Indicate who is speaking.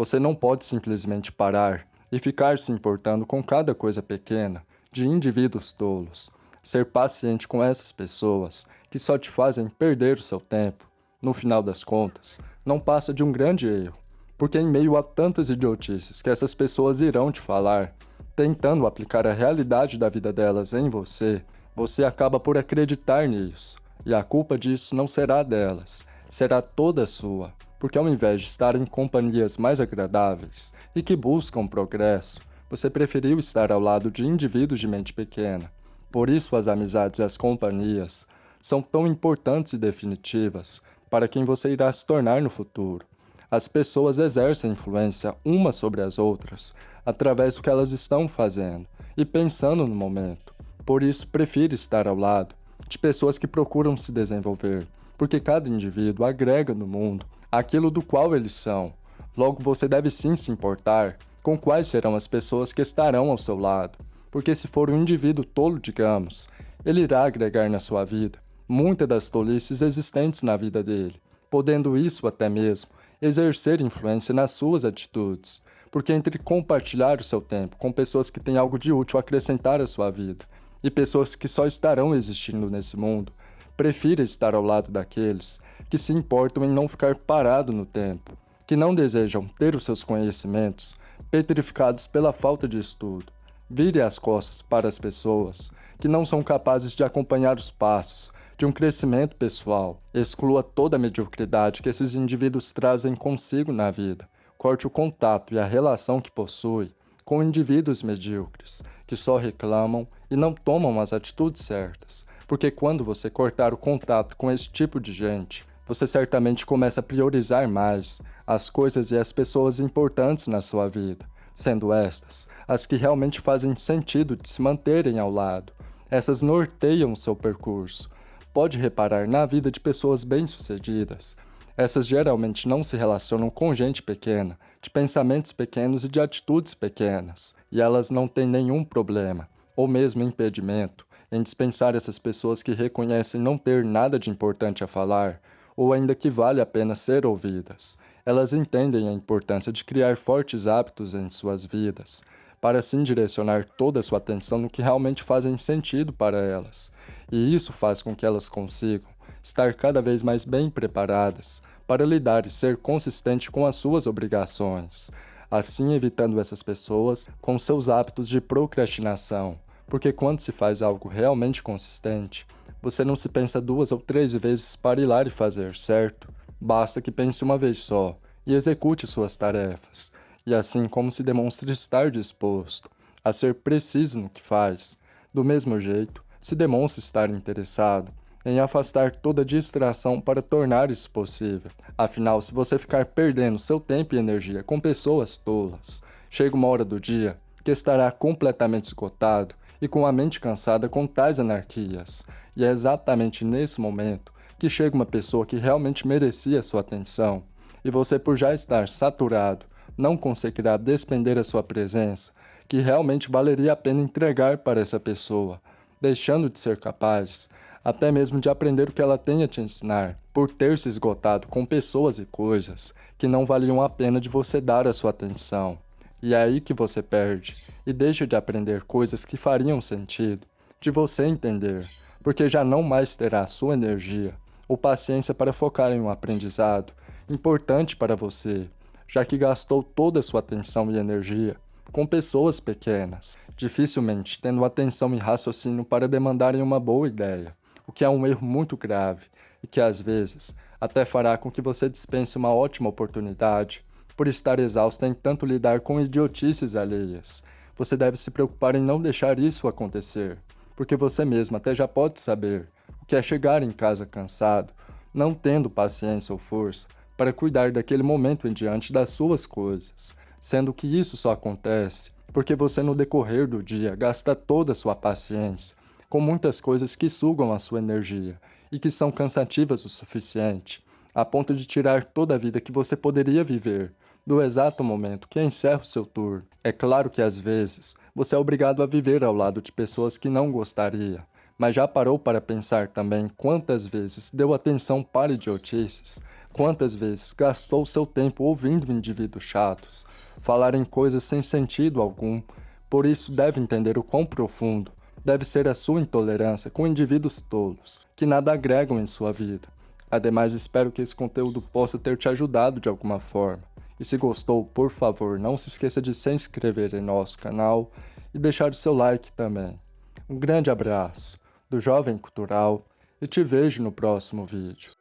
Speaker 1: Você não pode simplesmente parar e ficar se importando com cada coisa pequena de indivíduos tolos. Ser paciente com essas pessoas que só te fazem perder o seu tempo, no final das contas, não passa de um grande erro, porque em meio a tantas idiotices que essas pessoas irão te falar, tentando aplicar a realidade da vida delas em você, você acaba por acreditar nisso, e a culpa disso não será delas, será toda sua, porque ao invés de estar em companhias mais agradáveis e que buscam progresso, você preferiu estar ao lado de indivíduos de mente pequena. Por isso as amizades e as companhias são tão importantes e definitivas para quem você irá se tornar no futuro. As pessoas exercem influência umas sobre as outras através do que elas estão fazendo e pensando no momento. Por isso, prefiro estar ao lado de pessoas que procuram se desenvolver, porque cada indivíduo agrega no mundo aquilo do qual eles são. Logo, você deve sim se importar com quais serão as pessoas que estarão ao seu lado, porque se for um indivíduo tolo, digamos, ele irá agregar na sua vida muitas das tolices existentes na vida dele, podendo isso até mesmo exercer influência nas suas atitudes, porque entre compartilhar o seu tempo com pessoas que têm algo de útil a acrescentar à sua vida e pessoas que só estarão existindo nesse mundo, Prefira estar ao lado daqueles que se importam em não ficar parado no tempo, que não desejam ter os seus conhecimentos petrificados pela falta de estudo. Vire as costas para as pessoas que não são capazes de acompanhar os passos de um crescimento pessoal. Exclua toda a mediocridade que esses indivíduos trazem consigo na vida. Corte o contato e a relação que possui com indivíduos medíocres, que só reclamam e não tomam as atitudes certas porque quando você cortar o contato com esse tipo de gente, você certamente começa a priorizar mais as coisas e as pessoas importantes na sua vida, sendo estas as que realmente fazem sentido de se manterem ao lado. Essas norteiam seu percurso. Pode reparar na vida de pessoas bem-sucedidas. Essas geralmente não se relacionam com gente pequena, de pensamentos pequenos e de atitudes pequenas, e elas não têm nenhum problema, ou mesmo impedimento, em dispensar essas pessoas que reconhecem não ter nada de importante a falar, ou ainda que vale a pena ser ouvidas. Elas entendem a importância de criar fortes hábitos em suas vidas, para assim direcionar toda a sua atenção no que realmente fazem sentido para elas, e isso faz com que elas consigam estar cada vez mais bem preparadas para lidar e ser consistente com as suas obrigações, assim evitando essas pessoas com seus hábitos de procrastinação, porque quando se faz algo realmente consistente, você não se pensa duas ou três vezes para ir lá e fazer, certo? Basta que pense uma vez só e execute suas tarefas, e assim como se demonstra estar disposto a ser preciso no que faz, do mesmo jeito, se demonstra estar interessado em afastar toda distração para tornar isso possível. Afinal, se você ficar perdendo seu tempo e energia com pessoas tolas, chega uma hora do dia que estará completamente esgotado e com a mente cansada com tais anarquias. E é exatamente nesse momento que chega uma pessoa que realmente merecia sua atenção, e você por já estar saturado, não conseguirá despender a sua presença, que realmente valeria a pena entregar para essa pessoa, deixando de ser capaz até mesmo de aprender o que ela tem a te ensinar, por ter se esgotado com pessoas e coisas que não valiam a pena de você dar a sua atenção. E é aí que você perde. E deixa de aprender coisas que fariam sentido, de você entender, porque já não mais terá sua energia ou paciência para focar em um aprendizado importante para você, já que gastou toda a sua atenção e energia com pessoas pequenas, dificilmente tendo atenção e raciocínio para demandarem uma boa ideia, o que é um erro muito grave e que às vezes até fará com que você dispense uma ótima oportunidade por estar exausta em tanto lidar com idiotices alheias. Você deve se preocupar em não deixar isso acontecer, porque você mesmo até já pode saber o que é chegar em casa cansado, não tendo paciência ou força para cuidar daquele momento em diante das suas coisas, sendo que isso só acontece porque você no decorrer do dia gasta toda a sua paciência com muitas coisas que sugam a sua energia e que são cansativas o suficiente, a ponto de tirar toda a vida que você poderia viver do exato momento que encerra o seu tour. É claro que às vezes você é obrigado a viver ao lado de pessoas que não gostaria, mas já parou para pensar também quantas vezes deu atenção para idiotices Quantas vezes gastou seu tempo ouvindo indivíduos chatos, falarem coisas sem sentido algum, por isso deve entender o quão profundo deve ser a sua intolerância com indivíduos tolos, que nada agregam em sua vida. Ademais, espero que esse conteúdo possa ter te ajudado de alguma forma. E se gostou, por favor, não se esqueça de se inscrever em nosso canal e deixar o seu like também. Um grande abraço do Jovem Cultural e te vejo no próximo vídeo.